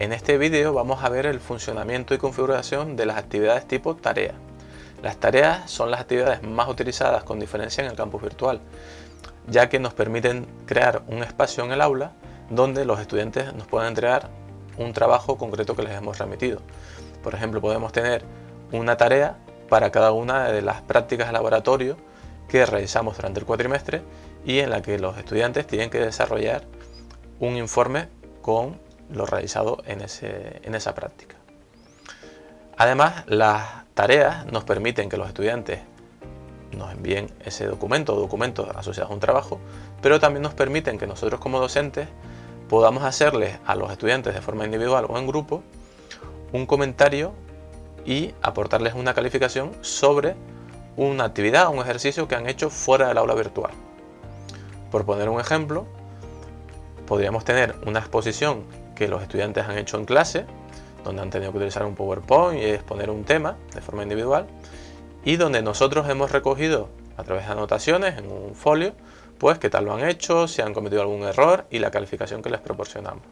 En este vídeo vamos a ver el funcionamiento y configuración de las actividades tipo tarea. Las tareas son las actividades más utilizadas con diferencia en el campus virtual, ya que nos permiten crear un espacio en el aula donde los estudiantes nos puedan entregar un trabajo concreto que les hemos remitido. Por ejemplo, podemos tener una tarea para cada una de las prácticas de laboratorio que realizamos durante el cuatrimestre y en la que los estudiantes tienen que desarrollar un informe con lo realizado en, esa práctica. Además, las tareas nos permiten que los estudiantes nos envíen ese documento o documentos asociados a un trabajo, pero también nos permiten que nosotros como docentes podamos hacerles a los estudiantes de forma individual o en grupo un comentario y aportarles una calificación sobre una actividad o un ejercicio que han hecho fuera del aula virtual. Por poner un ejemplo, podríamos tener una exposición que los estudiantes han hecho en clase, donde han tenido que utilizar un PowerPoint y exponer un tema de forma individual, y donde nosotros hemos recogido a través de anotaciones en un folio, pues qué tal lo han hecho, si han cometido algún error y la calificación que les proporcionamos.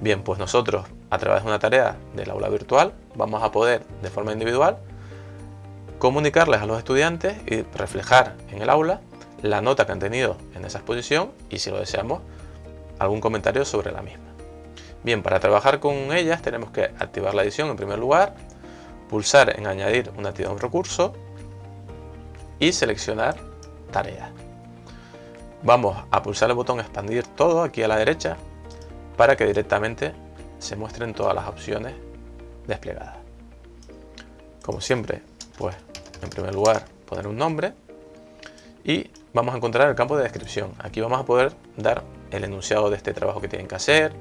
Bien, pues nosotros a través de una tarea del aula virtual vamos a poder de forma individual comunicarles a los estudiantes y reflejar en el aula la nota que han tenido en esa exposición y si lo deseamos algún comentario sobre la misma. Bien, para trabajar con ellas tenemos que activar la edición en primer lugar, pulsar en añadir una actividad o un recurso y seleccionar tareas. Vamos a pulsar el botón expandir todo aquí a la derecha para que directamente se muestren todas las opciones desplegadas. Como siempre, pues en primer lugar poner un nombre y vamos a encontrar el campo de descripción. Aquí vamos a poder dar el enunciado de este trabajo que tienen que hacer,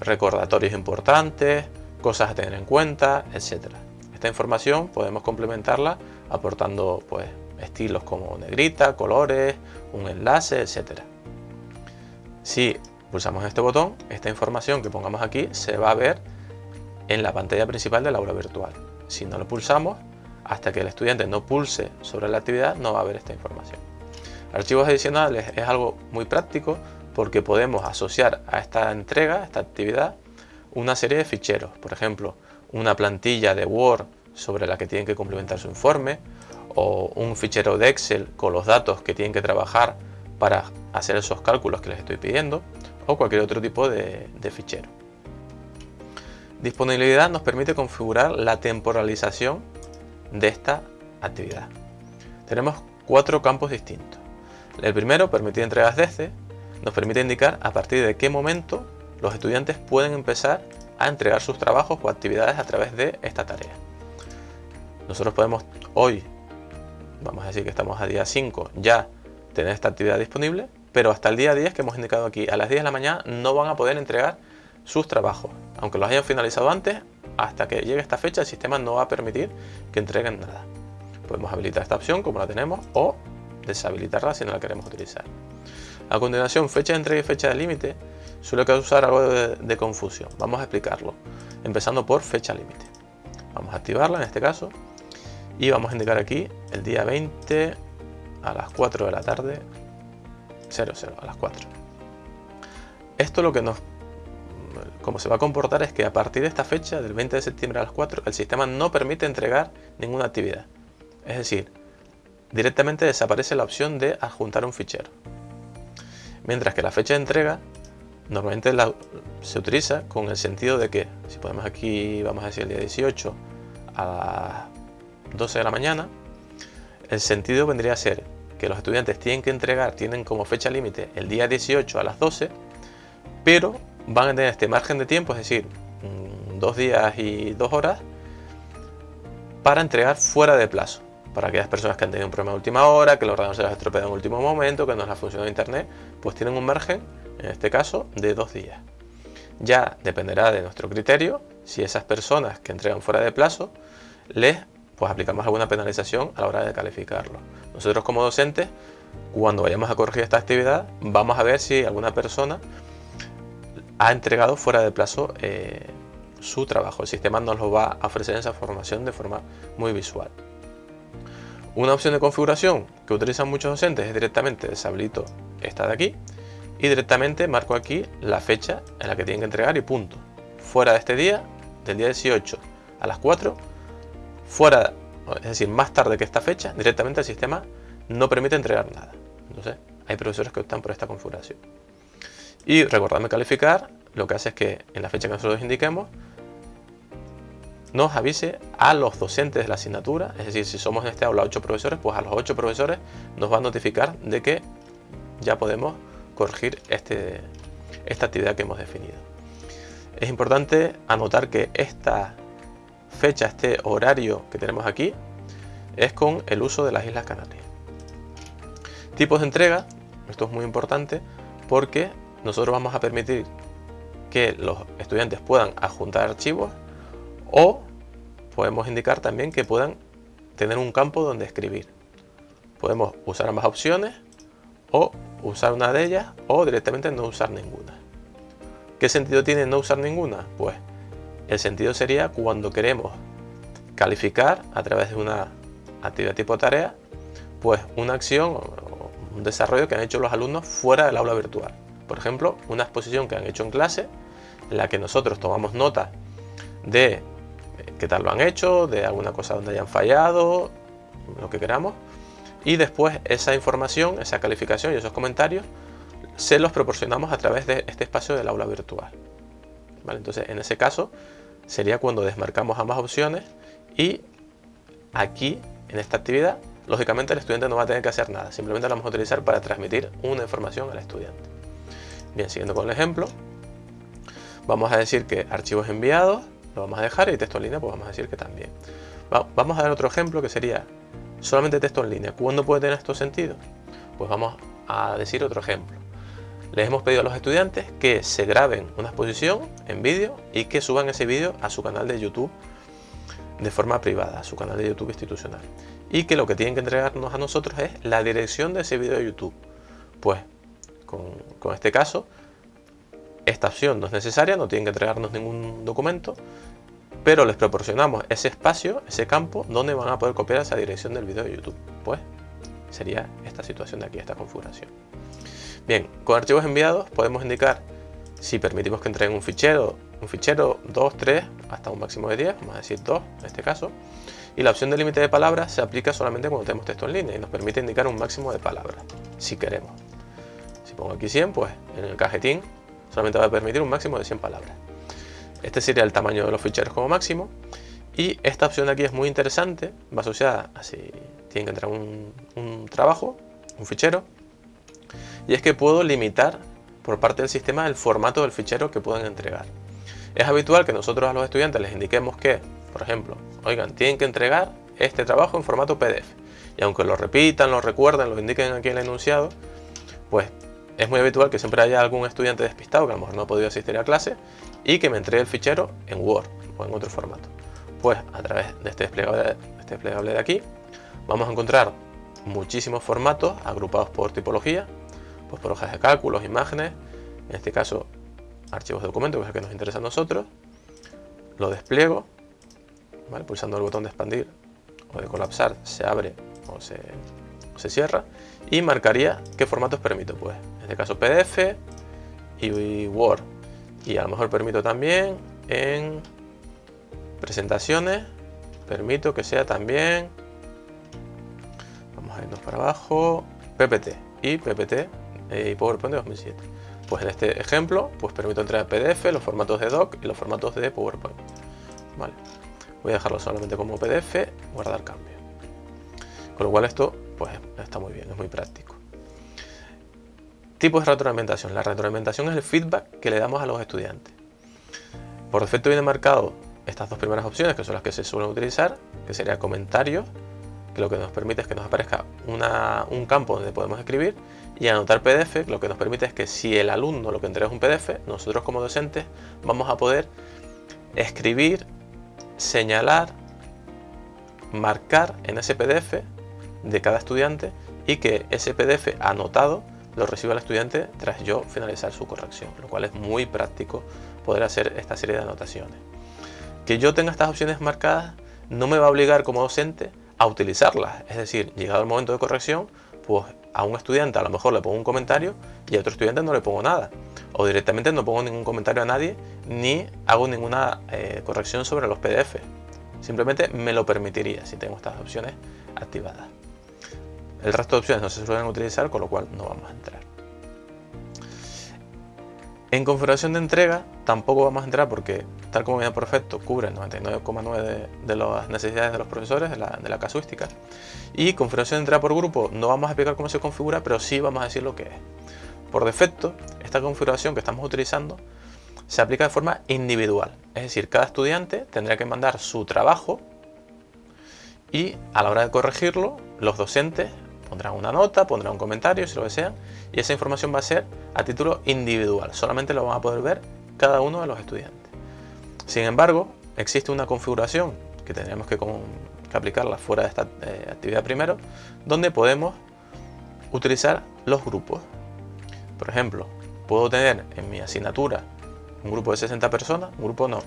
recordatorios importantes, cosas a tener en cuenta, etc. Esta información podemos complementarla aportando pues, estilos como negrita, colores, un enlace, etc. Si pulsamos este botón, esta información que pongamos aquí se va a ver en la pantalla principal del aula virtual. Si no lo pulsamos, hasta que el estudiante no pulse sobre la actividad, no va a ver esta información. Archivos adicionales es algo muy práctico porque podemos asociar a esta entrega, a esta actividad, una serie de ficheros. Por ejemplo, una plantilla de Word sobre la que tienen que complementar su informe o un fichero de Excel con los datos que tienen que trabajar para hacer esos cálculos que les estoy pidiendo o cualquier otro tipo de, de fichero. Disponibilidad nos permite configurar la temporalización de esta actividad. Tenemos cuatro campos distintos. El primero, permitir entregas desde, nos permite indicar a partir de qué momento los estudiantes pueden empezar a entregar sus trabajos o actividades a través de esta tarea. Nosotros podemos hoy, vamos a decir que estamos a día 5, ya tener esta actividad disponible, pero hasta el día 10 que hemos indicado aquí, a las 10 de la mañana no van a poder entregar sus trabajos. Aunque los hayan finalizado antes, hasta que llegue esta fecha el sistema no va a permitir que entreguen nada. Podemos habilitar esta opción como la tenemos o deshabilitarla si no la queremos utilizar. A continuación, fecha de entrega y fecha de límite suele causar algo de, confusión. Vamos a explicarlo, empezando por fecha límite. Vamos a activarla en este caso y vamos a indicar aquí el día 20 a las 4 de la tarde, 00 a las 4. Esto lo que nos como se va a comportar es que a partir de esta fecha, del 20 de septiembre a las 4, el sistema no permite entregar ninguna actividad. Es decir, directamente desaparece la opción de adjuntar un fichero. Mientras que la fecha de entrega normalmente se utiliza con el sentido de que, si ponemos aquí, vamos a decir el día 18 a las 12 de la mañana, el sentido vendría a ser que los estudiantes tienen que entregar, tienen como fecha límite el día 18 a las 12, pero van a tener este margen de tiempo, es decir, mm, dos días y dos horas, para entregar fuera de plazo para aquellas personas que han tenido un problema de última hora, que el ordenador se les ha estropeado en último momento, que no les ha funcionado internet, pues tienen un margen, en este caso, de dos días. Ya dependerá de nuestro criterio si esas personas que entregan fuera de plazo les pues aplicamos alguna penalización a la hora de calificarlo. Nosotros como docentes, cuando vayamos a corregir esta actividad, vamos a ver si alguna persona ha entregado fuera de plazo eh, su trabajo. El sistema nos lo va a ofrecer esa formación de forma muy visual. Una opción de configuración que utilizan muchos docentes es directamente deshabilito esta de aquí y directamente marco aquí la fecha en la que tienen que entregar y punto. fuera de este día, del día 18 a las 4, fuera, es decir, más tarde que esta fecha, directamente el sistema no permite entregar nada. Entonces, hay profesores que optan por esta configuración. Y recordadme calificar, lo que hace es que en la fecha que nosotros indiquemos, nos avise a los docentes de la asignatura, es decir, si somos en este aula 8 profesores, pues a los 8 profesores nos va a notificar de que ya podemos corregir este, esta actividad que hemos definido. Es importante anotar que esta fecha, este horario que tenemos aquí, es con el uso de las Islas Canarias. Tipos de entrega, esto es muy importante porque nosotros vamos a permitir que los estudiantes puedan adjuntar archivos o podemos indicar también que puedan tener un campo donde escribir. Podemos usar ambas opciones o usar una de ellas o directamente no usar ninguna. ¿Qué sentido tiene no usar ninguna? Pues el sentido sería cuando queremos calificar a través de una actividad tipo tarea, pues una acción o un desarrollo que han hecho los alumnos fuera del aula virtual. Por ejemplo, una exposición que han hecho en clase, en la que nosotros tomamos nota de qué tal lo han hecho, de alguna cosa donde hayan fallado, lo que queramos, y después esa información, esa calificación y esos comentarios se los proporcionamos a través de este espacio del aula virtual. Entonces, en ese caso, sería cuando desmarcamos ambas opciones y aquí, en esta actividad, lógicamente el estudiante no va a tener que hacer nada, simplemente la vamos a utilizar para transmitir una información al estudiante. Bien, siguiendo con el ejemplo, vamos a decir que archivos enviados, vamos a dejar y texto en línea, pues vamos a decir que también. vamos a dar otro ejemplo que sería solamente texto en línea. ¿Cuándo puede tener esto sentido? Pues vamos a decir otro ejemplo. Les hemos pedido a los estudiantes que se graben una exposición en vídeo y que suban ese vídeo a su canal de YouTube de forma privada, a su canal de YouTube institucional. Y que lo que tienen que entregarnos a nosotros es la dirección de ese vídeo de YouTube. Pues con este caso, esta opción no es necesaria, no tienen que entregarnos ningún documento, pero les proporcionamos ese espacio, ese campo, donde van a poder copiar esa dirección del vídeo de YouTube. Pues sería esta situación de aquí, esta configuración. Bien, con archivos enviados podemos indicar si permitimos que entreguen un fichero, un fichero 2, 3, hasta un máximo de 10, vamos a decir 2 en este caso, y la opción de límite de palabras se aplica solamente cuando tenemos texto en línea y nos permite indicar un máximo de palabras, si queremos. Si pongo aquí 100, pues en el cajetín solamente va a permitir un máximo de 100 palabras. Este sería el tamaño de los ficheros como máximo. Y esta opción de aquí es muy interesante, va asociada a si tienen que entrar un, un trabajo, un fichero. Y es que puedo limitar por parte del sistema el formato del fichero que pueden entregar. Es habitual que nosotros a los estudiantes les indiquemos que, por ejemplo, oigan, tienen que entregar este trabajo en formato PDF. Y aunque lo repitan, lo recuerden, lo indiquen aquí en el enunciado, pues es muy habitual que siempre haya algún estudiante despistado que a lo mejor no ha podido asistir a clase y que me entregue el fichero en Word o en otro formato. Pues a través de este desplegable, este de aquí vamos a encontrar muchísimos formatos agrupados por tipología, pues por hojas de cálculos, imágenes, en este caso archivos de documentos, que es el que nos interesa a nosotros, lo despliego, pulsando el botón de expandir o de colapsar se abre o se, o se cierra y marcaría qué formatos permito, pues este caso PDF y Word. Y a lo mejor permito también en presentaciones permito que sea también vamos a irnos para abajo PPT y PPT y PowerPoint de 2007 pues en este ejemplo pues permito entrar en PDF los formatos de doc y los formatos de PowerPoint. Vale. Voy a dejarlo solamente como PDF guardar cambio. Con lo cual esto pues está muy bien es muy práctico Tipos de retroalimentación. La retroalimentación es el feedback que le damos a los estudiantes. Por defecto viene marcado estas dos primeras opciones, que son las que se suelen utilizar, que sería comentarios, que lo que nos permite es que nos aparezca un campo donde podemos escribir, y anotar PDF, lo que nos permite es que si el alumno lo que entrega es un PDF, nosotros como docentes vamos a poder escribir, señalar, marcar en ese PDF de cada estudiante y que ese PDF anotado lo recibe el estudiante tras yo finalizar su corrección, lo cual es muy práctico poder hacer esta serie de anotaciones. Que yo tenga estas opciones marcadas no me va a obligar como docente a utilizarlas, es decir, llegado el momento de corrección, pues a un estudiante a lo mejor le pongo un comentario y a otro estudiante no le pongo nada. O directamente no pongo ningún comentario a nadie ni hago ninguna eh, corrección sobre los PDF. Simplemente me lo permitiría si tengo estas opciones activadas. El resto de opciones no se suelen utilizar, con lo cual no vamos a entrar. En configuración de entrega tampoco vamos a entrar porque, tal como viene por defecto, cubre el 99,9% de, las necesidades de los profesores, de la, casuística. Y configuración de entrega por grupo no vamos a explicar cómo se configura, pero sí vamos a decir lo que es. Por defecto, esta configuración que estamos utilizando se aplica de forma individual. Es decir, cada estudiante tendrá que mandar su trabajo y a la hora de corregirlo, los docentes pondrán una nota, pondrán un comentario, si lo desean, y esa información va a ser a título individual. Solamente lo van a poder ver cada uno de los estudiantes. Sin embargo, existe una configuración que tendríamos que, aplicarla fuera de esta eh, actividad primero, donde podemos utilizar los grupos. Por ejemplo, puedo tener en mi asignatura un grupo de 60 personas, un grupo no,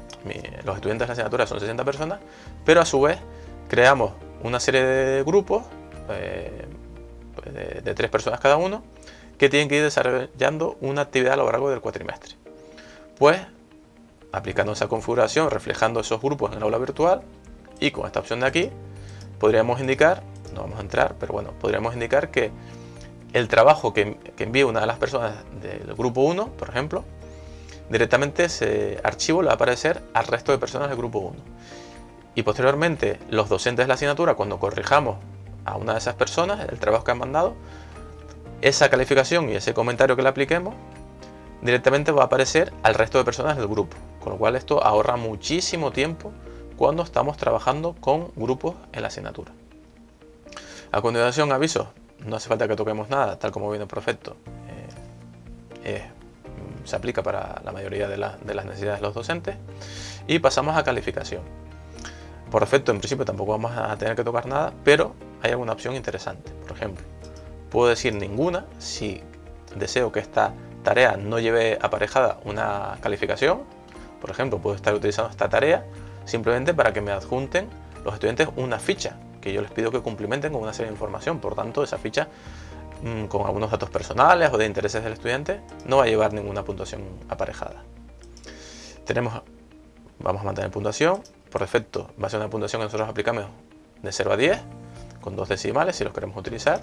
los estudiantes de la asignatura son 60 personas, pero a su vez creamos una serie de grupos eh, pues, de, tres personas cada uno, que tienen que ir desarrollando una actividad a lo largo del cuatrimestre. Pues, aplicando esa configuración, reflejando esos grupos en el aula virtual, y con esta opción de aquí, podríamos indicar, no vamos a entrar, pero bueno, podríamos indicar que el trabajo que, que envíe una de las personas del grupo 1, por ejemplo, directamente ese archivo le va a aparecer al resto de personas del grupo 1. Y posteriormente, los docentes de la asignatura, cuando corrijamos a una de esas personas el trabajo que han mandado, esa calificación y ese comentario que le apliquemos directamente va a aparecer al resto de personas del grupo, con lo cual esto ahorra muchísimo tiempo cuando estamos trabajando con grupos en la asignatura. A continuación, aviso, no hace falta que toquemos nada, tal como viene perfecto. Eh, mm, se aplica para la mayoría de, de las necesidades de los docentes. Y pasamos a calificación. Por defecto, en principio, tampoco vamos a tener que tocar nada, pero hay alguna opción interesante. Por ejemplo, puedo decir ninguna si deseo que esta tarea no lleve aparejada una calificación. Por ejemplo, puedo estar utilizando esta tarea simplemente para que me adjunten los estudiantes una ficha que yo les pido que cumplimenten con una serie de información. Por tanto, esa ficha mm, con algunos datos personales o de intereses del estudiante no va a llevar ninguna puntuación aparejada. Tenemos, vamos a mantener puntuación, por defecto va a ser una puntuación que nosotros aplicamos de 0 a 10, con dos decimales si los queremos utilizar.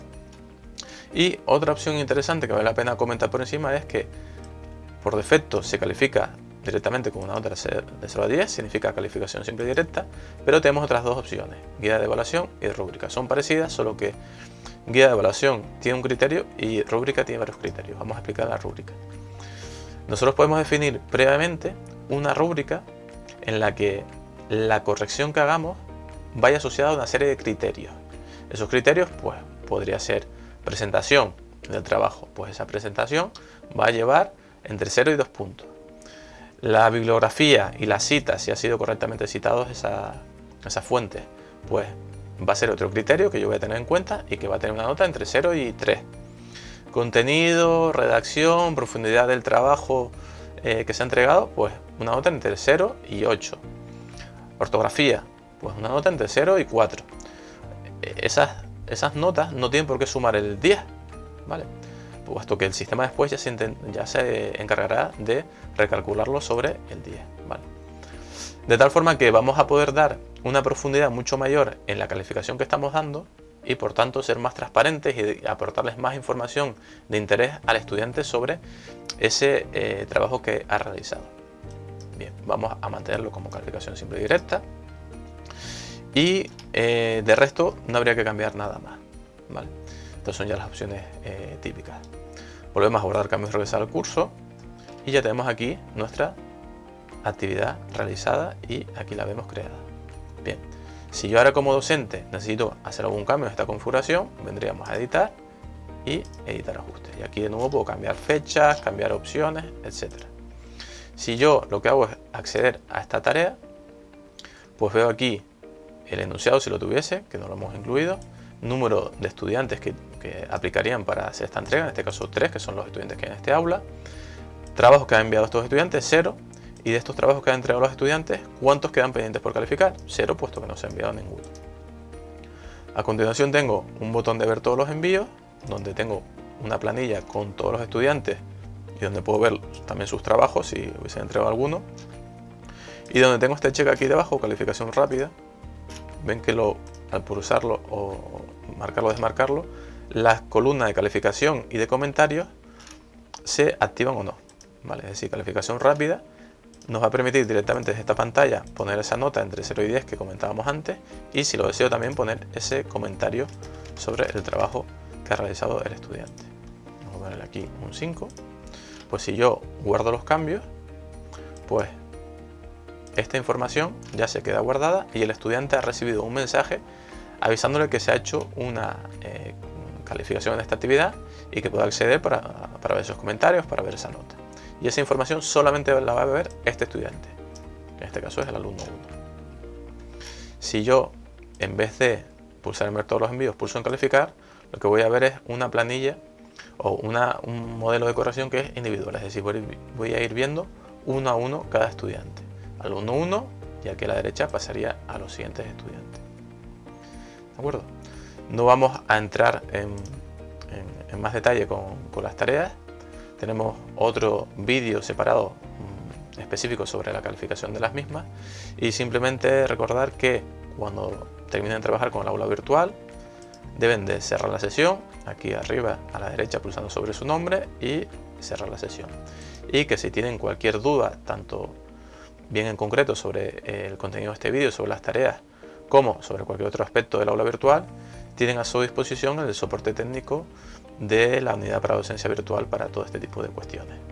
Y otra opción interesante que vale la pena comentar por encima es que por defecto se califica directamente con una nota de 0 a 10, significa calificación simple y directa, pero tenemos otras dos opciones, guía de evaluación y rúbrica. Son parecidas, solo que guía de evaluación tiene un criterio y rúbrica tiene varios criterios. Vamos a explicar la rúbrica. Nosotros podemos definir previamente una rúbrica en la que la corrección que hagamos vaya asociada a una serie de criterios. Esos criterios, pues, podría ser presentación del trabajo. Pues esa presentación va a llevar entre 0 y 2 puntos. La bibliografía y la cita, si ha sido correctamente citados esa, fuente, pues va a ser otro criterio que yo voy a tener en cuenta y que va a tener una nota entre 0 y 3. Contenido, redacción, profundidad del trabajo eh, que se ha entregado, pues una nota entre 0 y 8. Ortografía, pues una nota entre 0 y 4. Esas, esas notas no tienen por qué sumar el 10, ¿vale? Puesto que el sistema después ya se, ya se encargará de recalcularlo sobre el 10, ¿vale? De tal forma que vamos a poder dar una profundidad mucho mayor en la calificación que estamos dando y por tanto ser más transparentes y aportarles más información de interés al estudiante sobre ese eh, trabajo que ha realizado. Bien, vamos a mantenerlo como calificación simple y directa. Y eh, de resto no habría que cambiar nada más. ¿vale? Estas son ya las opciones eh, típicas. Volvemos a guardar cambios regresar al curso. Y ya tenemos aquí nuestra actividad realizada y aquí la vemos creada. Bien, si yo ahora como docente necesito hacer algún cambio en esta configuración, vendríamos a editar y editar ajustes. Y aquí de nuevo puedo cambiar fechas, cambiar opciones, etcétera. Si yo lo que hago es acceder a esta tarea, pues veo aquí el enunciado si lo tuviese, que no lo hemos incluido, número de estudiantes que, aplicarían para hacer esta entrega, en este caso 3, que son los estudiantes que hay en este aula, trabajos que han enviado estos estudiantes, 0, y de estos trabajos que han entregado los estudiantes, ¿cuántos quedan pendientes por calificar? 0, puesto que no se ha enviado ninguno. A continuación tengo un botón de ver todos los envíos donde tengo una planilla con todos los estudiantes y donde puedo ver también sus trabajos si hubiesen entregado alguno. Y donde tengo este check aquí debajo, calificación rápida, ven que lo, al pulsarlo o marcarlo o desmarcarlo, las columnas de calificación y de comentarios se activan o no. ¿vale? Es decir, calificación rápida nos va a permitir directamente desde esta pantalla poner esa nota entre 0 y 10 que comentábamos antes y si lo deseo también poner ese comentario sobre el trabajo que ha realizado el estudiante. Vamos a ponerle aquí un 5. Pues si yo guardo los cambios, pues esta información ya se queda guardada y el estudiante ha recibido un mensaje avisándole que se ha hecho una eh, calificación en esta actividad y que pueda acceder para, para ver esos comentarios, para ver esa nota y esa información solamente la va a ver este estudiante, en este caso es el alumno 1. Si yo, en vez de pulsar en ver todos los envíos, pulso en calificar, lo que voy a ver es una planilla o una, un modelo de corrección que es individual, es decir, voy a ir viendo uno a uno cada estudiante. Alumno 1 y aquí a la derecha pasaría a los siguientes estudiantes. ¿De acuerdo? No vamos a entrar en, más detalle con, las tareas, tenemos otro vídeo separado mm, específico sobre la calificación de las mismas y simplemente recordar que cuando terminen de trabajar con el aula virtual deben de cerrar la sesión aquí arriba a la derecha pulsando sobre su nombre y cerrar la sesión y que si tienen cualquier duda tanto bien en concreto sobre el contenido de este vídeo sobre las tareas como sobre cualquier otro aspecto del aula virtual tienen a su disposición el soporte técnico de la unidad para docencia virtual para todo este tipo de cuestiones.